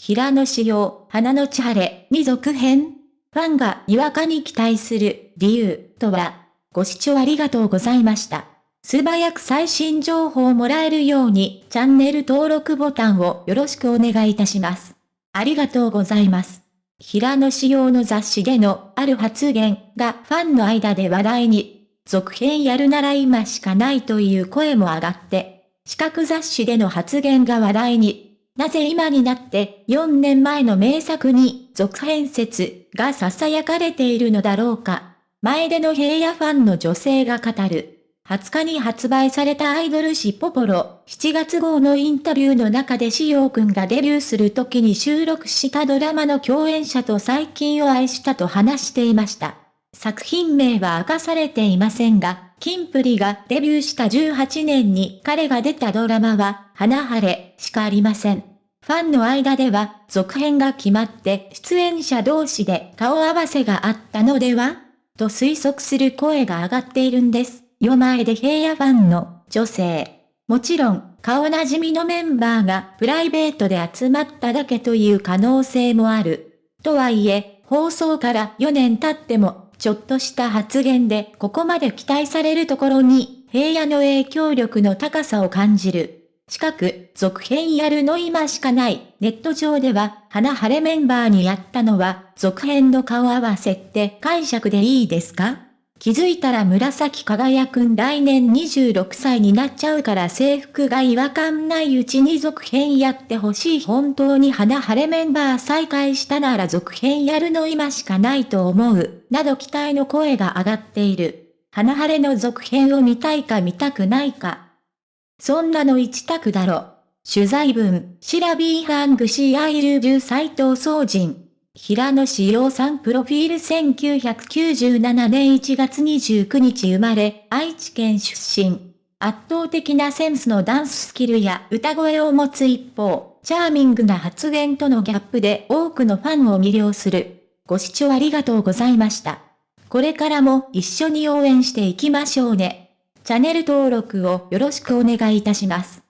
平野紫耀、花の千晴に続編ファンがにわかに期待する理由とは、ご視聴ありがとうございました。素早く最新情報をもらえるようにチャンネル登録ボタンをよろしくお願いいたします。ありがとうございます。平野仕様の雑誌でのある発言がファンの間で話題に、続編やるなら今しかないという声も上がって、四角雑誌での発言が話題に、なぜ今になって4年前の名作に続編説が囁かれているのだろうか。前での平野ファンの女性が語る。20日に発売されたアイドル誌ポポロ7月号のインタビューの中でしおうくんがデビューする時に収録したドラマの共演者と最近を愛したと話していました。作品名は明かされていませんが、キンプリがデビューした18年に彼が出たドラマは、花晴れしかありません。ファンの間では、続編が決まって出演者同士で顔合わせがあったのでは？と推測する声が上がっているんです。夜前で平野ファンの女性。もちろん、顔なじみのメンバーがプライベートで集まっただけという可能性もある。とはいえ、放送から4年経っても、ちょっとした発言でここまで期待されるところに、平野の影響力の高さを感じる。近く、続編やるの今しかない。ネット上では、花晴れメンバーにやったのは、続編の顔合わせって解釈でいいですか？気づいたら紫輝くん来年26歳になっちゃうから制服が違和感ないうちに続編やってほしい本当に花晴れメンバー再開したなら続編やるの今しかないと思う、など期待の声が上がっている。花晴れの続編を見たいか見たくないか。そんなの一択だろ。取材文、シラビーハングシーアイルビュー斎藤総人。平野志陽さんプロフィール1997年1月29日生まれ、愛知県出身。圧倒的なセンスのダンススキルや歌声を持つ一方、チャーミングな発言とのギャップで多くのファンを魅了する。ご視聴ありがとうございました。これからも一緒に応援していきましょうね。チャンネル登録をよろしくお願いいたします。